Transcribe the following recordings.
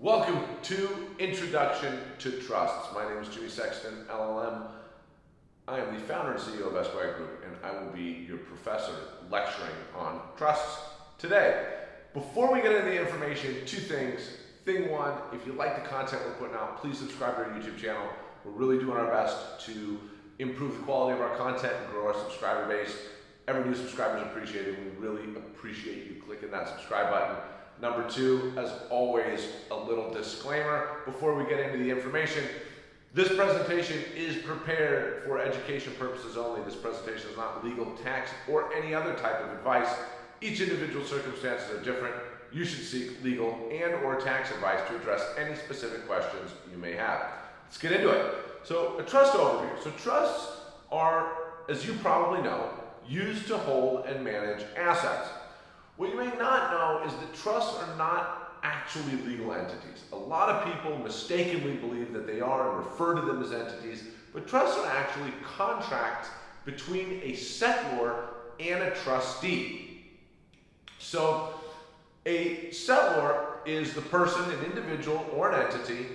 Welcome to Introduction to Trusts. My name is Jimmy Sexton, LLM. I am the founder and CEO of Esquire Group, and I will be your professor lecturing on trusts today. Before we get into the information, two things. Thing one, if you like the content we're putting out, please subscribe to our YouTube channel. We're really doing our best to improve the quality of our content and grow our subscriber base. Every new subscriber is appreciated. We really appreciate you clicking that subscribe button. Number two, as always, a little disclaimer before we get into the information. This presentation is prepared for education purposes only. This presentation is not legal, tax, or any other type of advice. Each individual circumstances are different. You should seek legal and or tax advice to address any specific questions you may have. Let's get into it. So a trust overview. So trusts are, as you probably know, used to hold and manage assets. What you may not know is that trusts are not actually legal entities. A lot of people mistakenly believe that they are and refer to them as entities, but trusts are actually contracts between a settlor and a trustee. So a settlor is the person, an individual or an entity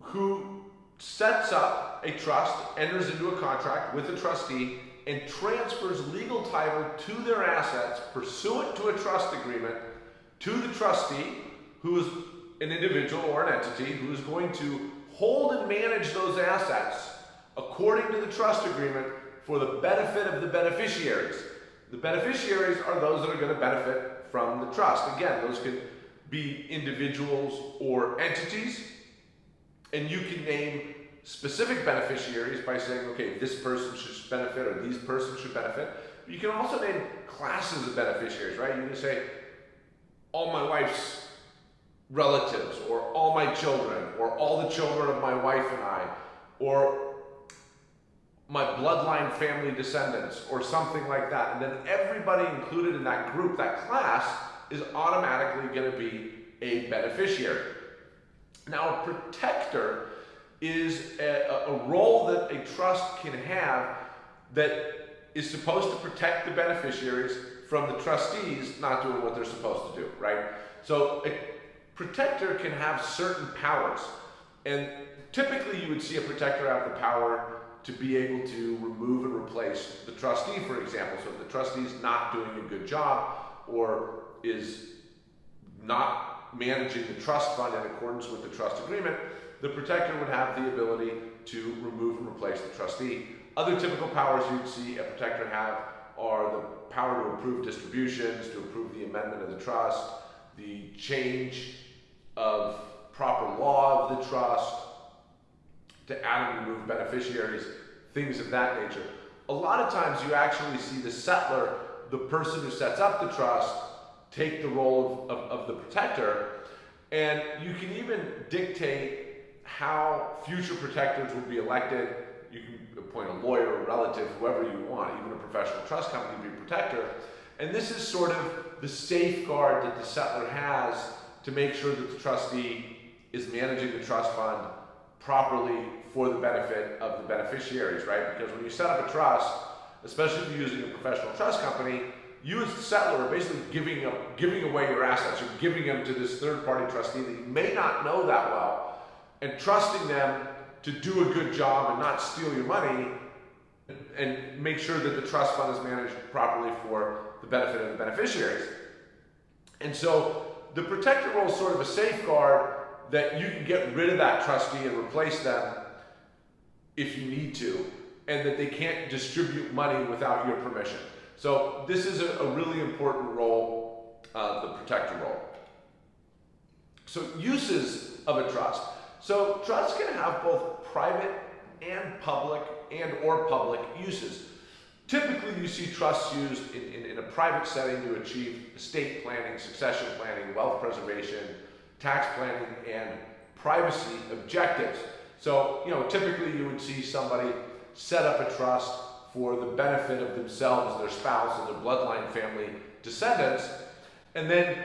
who sets up a trust, enters into a contract with a trustee, and transfers legal title to their assets pursuant to a trust agreement to the trustee, who is an individual or an entity who is going to hold and manage those assets according to the trust agreement for the benefit of the beneficiaries. The beneficiaries are those that are going to benefit from the trust. Again, those can be individuals or entities, and you can name specific beneficiaries by saying, okay, this person should benefit or these persons should benefit. You can also name classes of beneficiaries, right? You can say, all my wife's relatives, or all my children, or all the children of my wife and I, or my bloodline family descendants, or something like that. And then everybody included in that group, that class, is automatically going to be a beneficiary. Now, a protector is a, a role that a trust can have that is supposed to protect the beneficiaries from the trustees not doing what they're supposed to do, right? So a protector can have certain powers. And typically you would see a protector have the power to be able to remove and replace the trustee, for example. So if the trustee is not doing a good job or is not managing the trust fund in accordance with the trust agreement, the protector would have the ability to remove and replace the trustee. Other typical powers you'd see a protector have are the power to approve distributions, to approve the amendment of the trust, the change of proper law of the trust, to add and remove beneficiaries, things of that nature. A lot of times you actually see the settlor, the person who sets up the trust, take the role of, of, of the protector, and you can even dictate how future protectors will be elected. You can appoint a lawyer, a relative, whoever you want, even a professional trust company to be protector. And this is sort of the safeguard that the settlor has to make sure that the trustee is managing the trust fund properly for the benefit of the beneficiaries, right? Because when you set up a trust, especially if you're using a professional trust company, you as the settlor are basically giving, up, giving away your assets. You're giving them to this third-party trustee that you may not know that well and trusting them to do a good job and not steal your money and make sure that the trust fund is managed properly for the benefit of the beneficiaries. And so the protector role is sort of a safeguard that you can get rid of that trustee and replace them if you need to, and that they can't distribute money without your permission. So this is a, a really important role, uh, the protector role. So uses of a trust. So trusts can have both private and public and or public uses. Typically, you see trusts used in, in, in, a private setting to achieve estate planning, succession planning, wealth preservation, tax planning, and privacy objectives. So, you know, typically you would see somebody set up a trust for the benefit of themselves, their spouse, and their bloodline family descendants, and then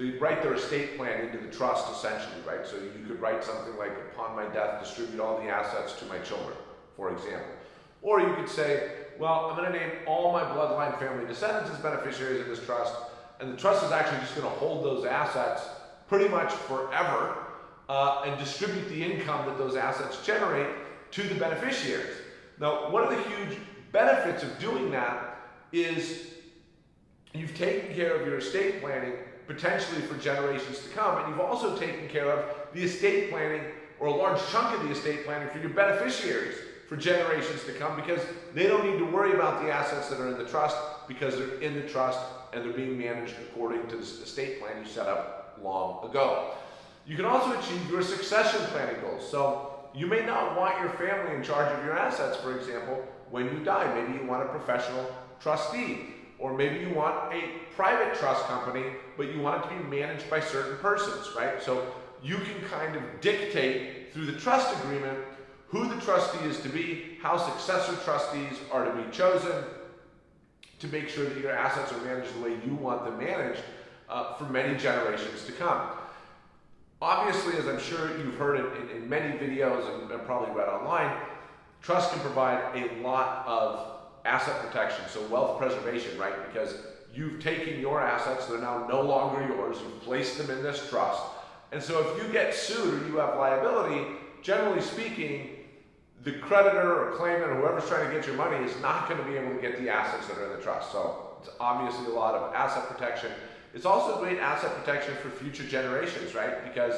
they write their estate plan into the trust essentially, right? So you could write something like, upon my death, distribute all the assets to my children, for example. Or you could say, well, I'm going to name all my bloodline family descendants as beneficiaries of this trust, and the trust is actually just going to hold those assets pretty much forever uh, and distribute the income that those assets generate to the beneficiaries. Now, one of the huge benefits of doing that is you've taken care of your estate planning potentially for generations to come, and you've also taken care of the estate planning or a large chunk of the estate planning for your beneficiaries for generations to come because they don't need to worry about the assets that are in the trust because they're in the trust and they're being managed according to the estate plan you set up long ago. You can also achieve your succession planning goals. So you may not want your family in charge of your assets, for example, when you die. Maybe you want a professional trustee, or maybe you want a private trust company, but you want it to be managed by certain persons, right? So you can kind of dictate through the trust agreement who the trustee is to be, how successor trustees are to be chosen, to make sure that your assets are managed the way you want them managed uh, for many generations to come. Obviously, as I'm sure you've heard in, in, in many videos and, and probably read online, trust can provide a lot of asset protection, so wealth preservation, right? Because you've taken your assets, they're now no longer yours, you've placed them in this trust. And so if you get sued or you have liability, generally speaking, the creditor or claimant or whoever's trying to get your money is not going to be able to get the assets that are in the trust. So it's obviously a lot of asset protection. It's also great asset protection for future generations, right? Because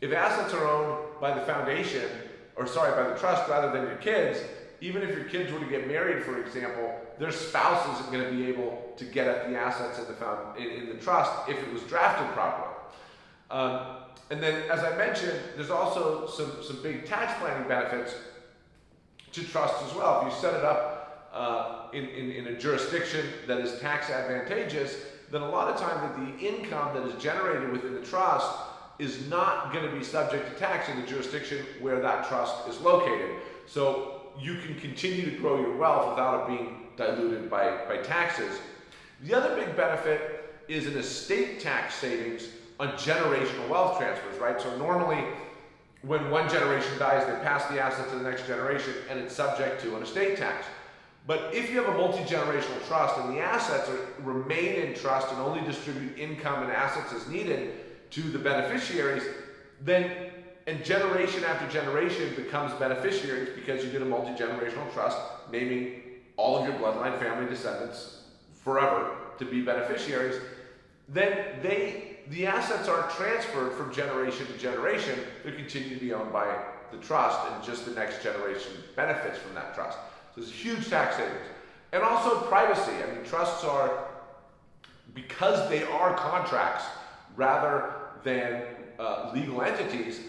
if assets are owned by the foundation, or sorry, by the trust rather than your kids, even if your kids were to get married, for example, their spouse isn't going to be able to get at the assets in the, found, in, in the trust if it was drafted properly. Um, and then, as I mentioned, there's also some, some big tax planning benefits to trust as well. If you set it up uh, in, in, in a jurisdiction that is tax advantageous, then a lot of time that the income that is generated within the trust is not going to be subject to tax in the jurisdiction where that trust is located. So you can continue to grow your wealth without it being diluted by, by taxes. The other big benefit is an estate tax savings on generational wealth transfers, right? So normally when one generation dies, they pass the asset to the next generation and it's subject to an estate tax. But if you have a multi-generational trust and the assets are, remain in trust and only distribute income and assets as needed to the beneficiaries, then and generation after generation becomes beneficiaries because you did a multi-generational trust naming all of your bloodline family descendants forever to be beneficiaries, then they the assets aren't transferred from generation to generation. They continue to be owned by the trust, and just the next generation benefits from that trust. So there's huge tax savings. And also privacy. I mean, trusts are, because they are contracts rather than uh, legal entities,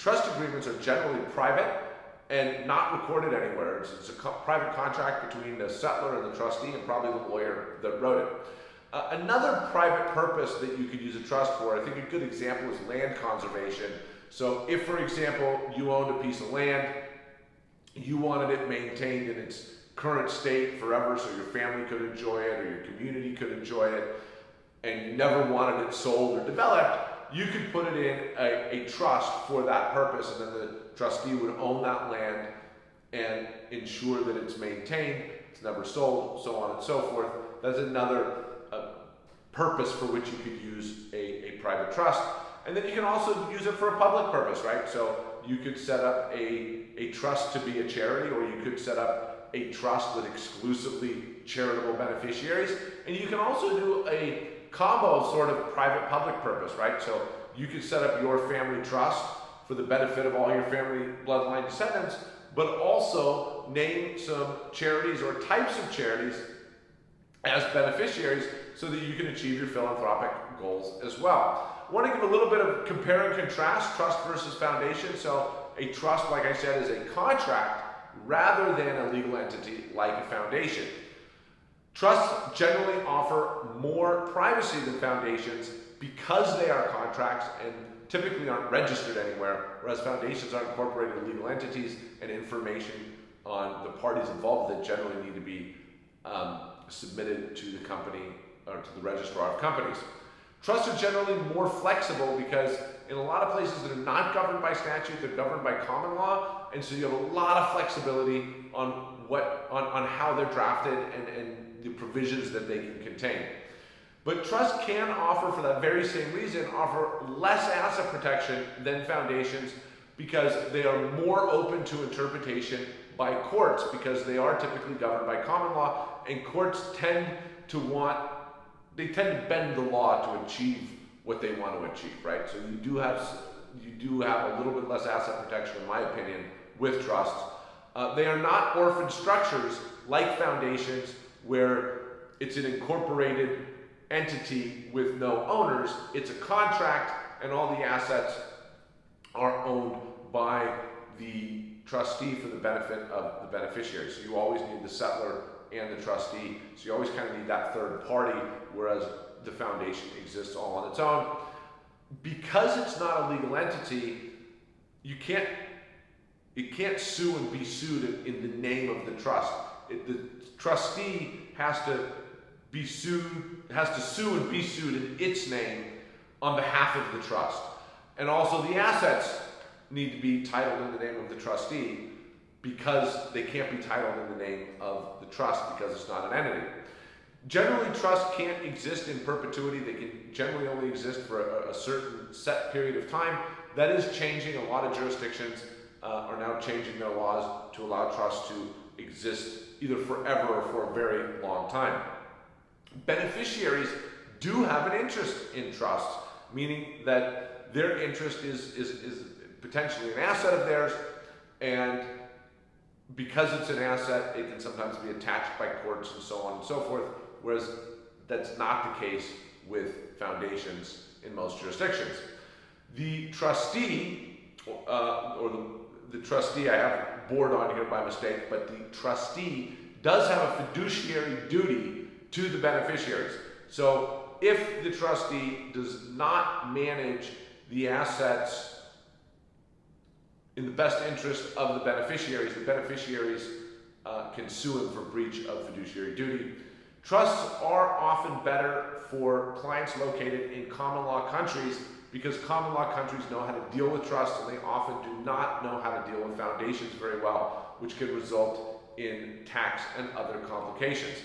trust agreements are generally private and not recorded anywhere. It's, it's a co private contract between the settlor and the trustee and probably the lawyer that wrote it. Uh, another private purpose that you could use a trust for, I think a good example is land conservation. So if, for example, you owned a piece of land, you wanted it maintained in its current state forever so your family could enjoy it or your community could enjoy it, and you never wanted it sold or developed, you could put it in a, a trust for that purpose, and then the trustee would own that land and ensure that it's maintained, it's never sold, so on and so forth. That's another uh, purpose for which you could use a, a private trust. And then you can also use it for a public purpose, right? So you could set up a, a trust to be a charity, or you could set up a trust with exclusively charitable beneficiaries. And you can also do a combo sort of private-public purpose, right? So you can set up your family trust for the benefit of all your family bloodline descendants, but also name some charities or types of charities as beneficiaries so that you can achieve your philanthropic goals as well. I want to give a little bit of compare and contrast, trust versus foundation. So a trust, like I said, is a contract rather than a legal entity like a foundation. Trusts generally offer more privacy than foundations because they are contracts and typically aren't registered anywhere, whereas foundations are incorporated legal entities and information on the parties involved that generally need to be um, submitted to the company or to the registrar of companies. Trusts are generally more flexible because in a lot of places that are not governed by statute, they're governed by common law, and so you have a lot of flexibility on what on, on how they're drafted and, and the provisions that they can contain. But trust can offer, for that very same reason, offer less asset protection than foundations because they are more open to interpretation by courts because they are typically governed by common law and courts tend to want they tend to bend the law to achieve what they want to achieve right so you do have you do have a little bit less asset protection in my opinion with trusts uh, they are not orphan structures like foundations where it's an incorporated entity with no owners it's a contract and all the assets are owned by the trustee for the benefit of the beneficiary. So you always need the settlor and the trustee. So you always kind of need that third party, whereas the foundation exists all on its own. Because it's not a legal entity, you can't it can't sue and be sued in, the name of the trust. It, the trustee has to be sued, has to sue and be sued in its name on behalf of the trust. And also the assets need to be titled in the name of the trustee because they can't be titled in the name of the trust because it's not an entity. Generally, trust can't exist in perpetuity. They can generally only exist for a, a certain set period of time. That is changing. A lot of jurisdictions uh, are now changing their laws to allow trusts to exist either forever or for a very long time. Beneficiaries do have an interest in trusts, meaning that their interest is, is, is potentially an asset of theirs, and because it's an asset, it can sometimes be attached by courts and so on and so forth, whereas that's not the case with foundations in most jurisdictions. The trustee, uh, or the, the trustee, I have board on here by mistake, but the trustee does have a fiduciary duty to the beneficiaries. So if the trustee does not manage the assets in the best interest of the beneficiaries, the beneficiaries uh, can sue him for breach of fiduciary duty. Trusts are often better for clients located in common law countries because common law countries know how to deal with trusts and they often do not know how to deal with foundations very well, which can result in tax and other complications.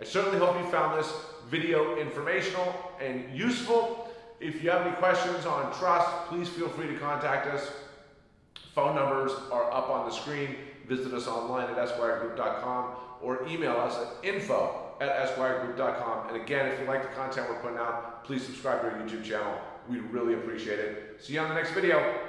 I certainly hope you found this video informational and useful. If you have any questions on trust, please feel free to contact us. Phone numbers are up on the screen. Visit us online at esquiregroup.com or email us at info at esquiregroup.com. And again, if you like the content we're putting out, please subscribe to our YouTube channel. We'd really appreciate it. See you on the next video.